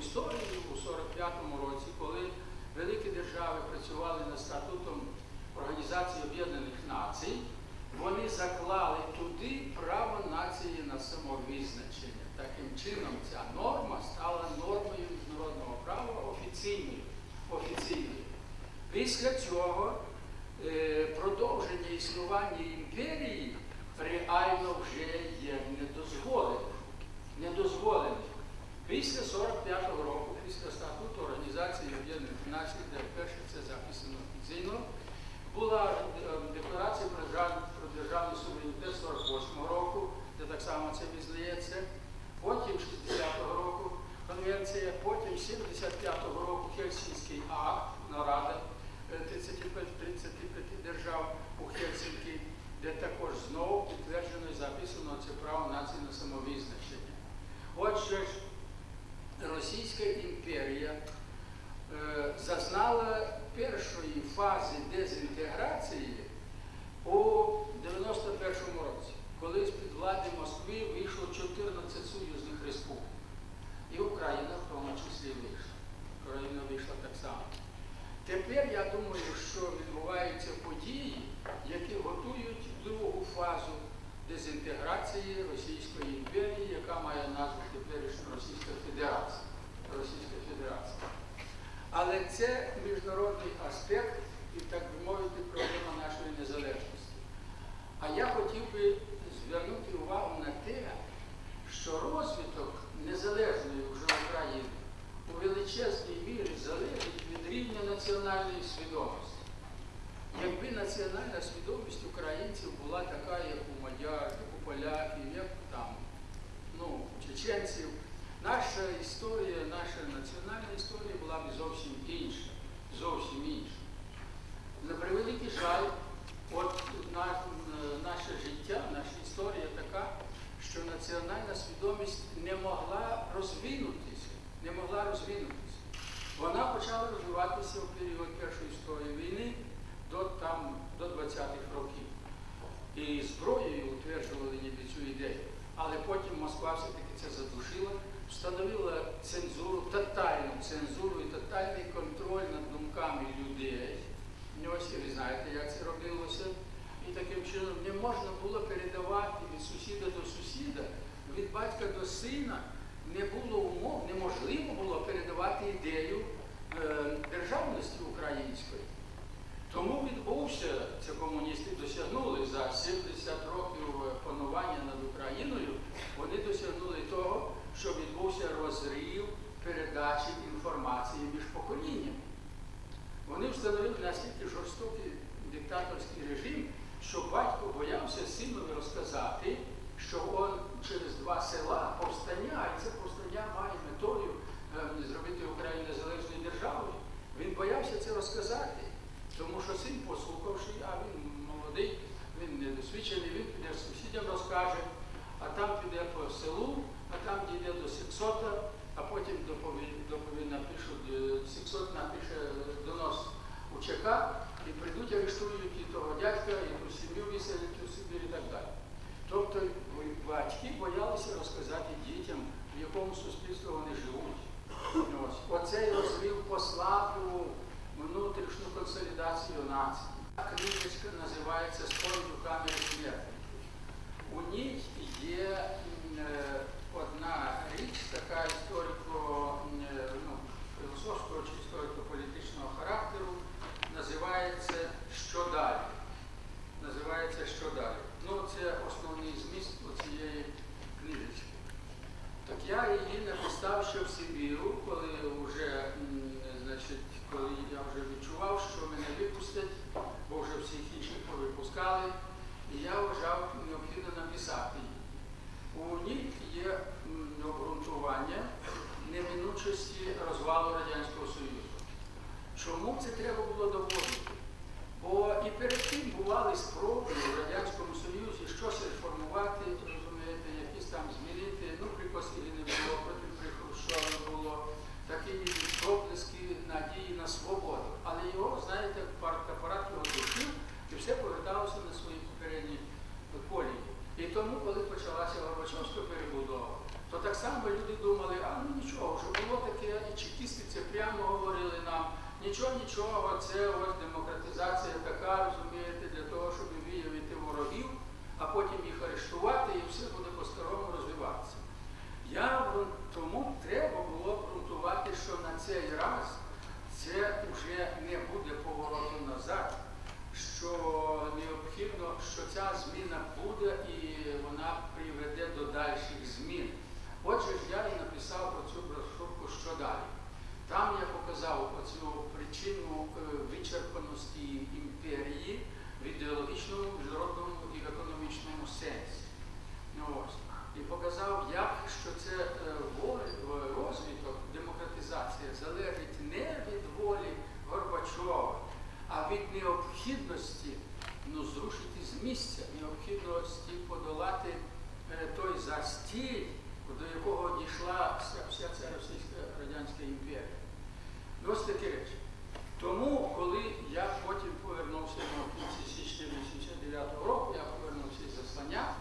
історію у 45-му році, коли великі держави працювали над статутом Організації Об'єднаних Націй, вони заклали туди право нації на самовизначення. Таким чином, ця норма стала нормою міжнародного права офіційною. офіційною. Після цього е, продовження існування імперії реально вже є недозволеним. Недозволеним. Після 45-го року, після статуту Організації Об'єднаних Націй, де вперше це записано офіційно, була е, декларація про державний суверенітет 48-го року, де так само це визнається. Потім 60-го року конвенція, потім 75-го року Хельсінський акт, нарада е, 35, 35 держав у Хельсінкі, де також знову підтверджено і записано це право нації на самовизначення. Отже Російська імперія е, зазнала першої фази дезінтеграції у 91-му році, коли з-під влади Москви вийшло 14 союзних республік. І Україна в тому числі вийшла. Україна вийшла так само. Тепер я думаю, що відбуваються події, які готують другу фазу дезінтеграції Російської імперії, яка має назву теперішню Російська Федерація. Російська Федерація. Але це міжнародний аспект і, так би мовити, проблема нашої незалежності. А я хотів би звернути увагу на те, що розвиток незалежної вже України у величезній мірі залежить від рівня національної свідомості. Якби національна свідомість українців була така, як у мадяр, як у поляків, як там, ну, у чеченців, наша історія, наша національна історія була б зовсім інша. Зовсім інша. На превеликий жаль, от на, наше життя, наша історія така, що національна свідомість не могла розвинутися, не могла розвинутися. Вона почала розвиватися в період Першої світової війни до, там, до 20-х років. І зброєю утверджували ніби цю ідею. Але потім Москва все-таки це задушила, встановила цензуру, тотальну цензуру і тотальний контроль над думками людей. Ось ви знаєте, як це робилося. І таким чином не можна було передавати від сусіда до сусіда, від батька до сина. Не було умов, неможливо було передавати ідею е, державності української. Тому відбувся, це комуністи досягнули за 70 років панування над Україною, вони досягнули дійде до сексота, а потім доповідь, напишуть, е, сексот напише донос у ЧК, і прийдуть, арештують і того дядька, і ту сім'ю виселять у Сибір і так далі. Тобто батьки боялися розказати дітям, в якому суспільстві вони живуть. Ось. Оцей розрив послаблював внутрішню консолідацію нації. Книжечка називається «Спорт у камері смерті». У ній є м, е, одна річ, така історико, м, е, ну, філософського чи історико-політичного характеру, називається Що далі? Називається Що далі? Ну, це основний зміст цієї книжечки. Так я її написав ще в Сибіру, коли вже, м, значить, коли я вже відчував, що мене випустять, бо вже всіх інших повипускали, і я вважав необхідно написати її. У ній є м, обґрунтування неминучості розвалу Радянського Союзу. Чому це треба було доводити? Бо бували спроби в Радянському Союзі щось реформувати, розумієте, якісь там змінити. Ну, при не було, потім при Хрущові було такі проблиски надії на свободу. Але його, знаєте, партапарат його душив і все поверталося на свої попередні колії. І тому, коли почалася Горбачовська перебудова, то так само люди думали, а ну нічого, вже було таке, і чекісти це прямо говорили нам, нічого, це ось демократизація така, розумієте, для того, щоб виявити ворогів, а потім їх арештувати і все буде по-старому розвиватися. Я тому треба було ґрунтувати, що на цей раз це вже не буде повороту назад, що необхідно, що ця зміна буде і вона приведе до дальших змін. Отже я і написав про цю брошурку що далі. Там я показав оцю причину е, вичерпаності імперії в ідеологічному, міжнародному і в економічному сенсі. Ну, ось. І показав, як що це е, волі- в- розвиток, демократизація залежить не від волі Горбачова, а від необхідності ну, зрушити з місця, необхідності подолати е, стіль, до якого дійшла вся, вся ця Російська Радянська імперія. Ось такі речі. Тому, коли я потім повернувся ну, в кінці січня 89 року, я повернувся із заслання,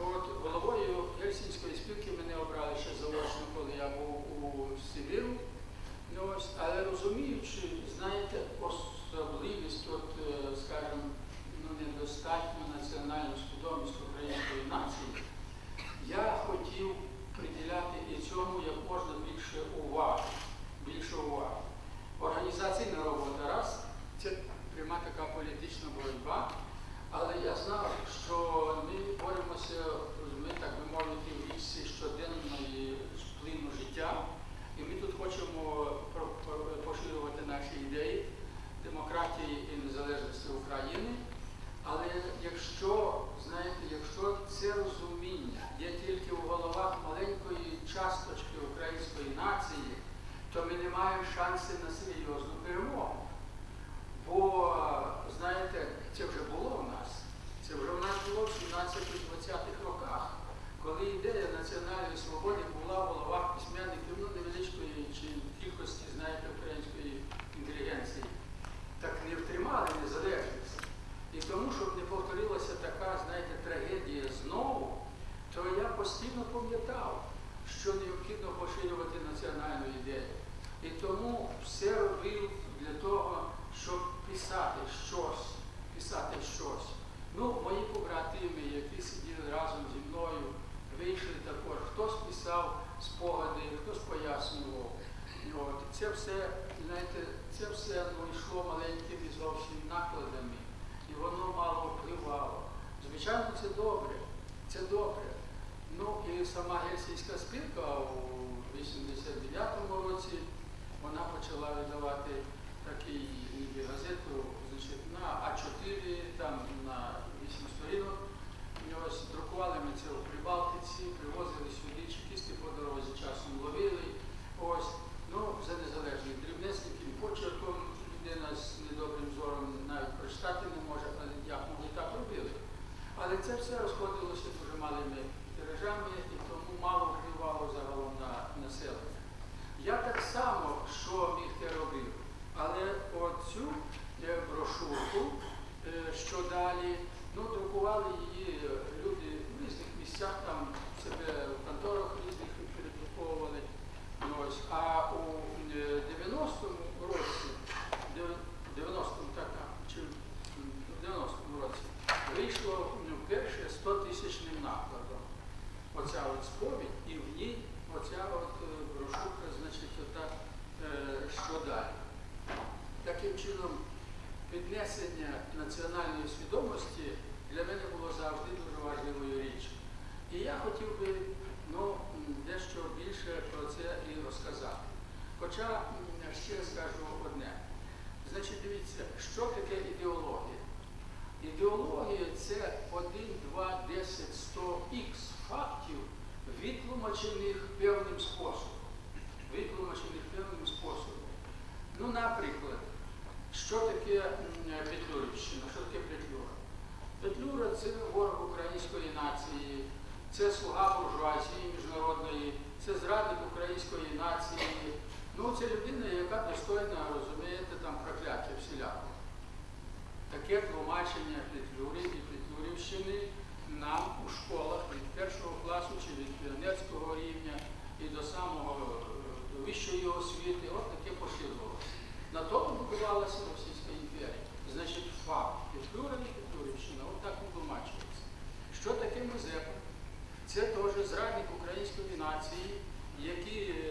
от головою Гельсінської спілки мене обрали ще заочно, коли я був у Сибіру. Ну, ось, але розуміючи, знаєте, особливість, от, е, скажімо, ну, недостатню національну свідомість української нації, я хотів приділяти і цьому як можна більше уваги. Більше уваги. Організаційна робота раз, це пряма така політична боротьба, але я знав, що ми боремося, ми так би мовити, в річці щоденної плину життя, і ми тут хочемо поширювати наші ідеї демократії і незалежності України. Але якщо, знаєте, якщо це розуміння є тільки у головах маленької часточки української нації, то ми не маємо шансів на серйозну перемогу. Бо, 19-20-х роках, коли ідея національної свободи була в головах письменників ну, невеличкої чи кількості, знаєте, української інтелігенції, так не втримали незалежність. І тому, щоб не повторилася така, знаєте, трагедія знову, то я постійно пам'ятав, що необхідно поширювати національну ідею. І тому все робив для того, щоб писати щось, писати щось. Ну, мої побратими, які сиділи разом зі мною, вийшли також. Хтось писав спогади, хтось пояснював. От. Це все, знаєте, це все ну, йшло маленькими зовсім накладами, і воно мало впливало. Звичайно, це добре. Це добре. Ну і сама Гельсінська спілка у 89-му році вона почала видавати такий газету значить, на А4, там на 8 сторінок. І ось друкували ми це у Прибалтиці, привозили сюди, чекісти по дорозі часом ловили. Ось, ну, за незалежний дрібнесників, почерком людина з недобрим зором навіть прочитати не може, але як могли так робили. Але це все розходилося дуже малими тиражами і тому мало впливало загалом на населення. Я так само, що міг те робив, але оцю е, брошурку, е, що далі, ну, друкували її е, люди в різних місцях, там себе в конторах різних передруковували. Ну, ось. А у е, 90-му році, 90-му, так, чи в 90-му році, вийшло ну, перше 100 тисячним накладом. Оця от сповідь, і в ній оця от е, брошурка, значить, ота, е, що далі. Таким чином, піднесення національної свідомості для мене було завжди дуже важливою річчю. І я хотів би ну, дещо більше про це і розказати. Хоча ще скажу одне. Значить, дивіться, що таке ідеологія? Ідеологія це 1, 2, 10, 100 х фактів, відтлумачених певним способом. Відтлумачених певним способом. Ну, наприклад, що таке Петлюрівщина? Що таке Петлюра? Петлюра це ворог української нації, це слуга буржуазії міжнародної, це зрадник української нації. Ну, це людина, яка достойна, розумієте, там прокляття всіляко. Таке тлумачення Петлюри і Петлюрівщини нам у школах від першого класу чи від піонерського рівня і до самого е, до вищої освіти, от таке поширювалося. На тому окупувалася Російська імперія. Значить, факт Петлюра і Петлюрівщина, отак не тлумачується. Що таке Мазепа? Це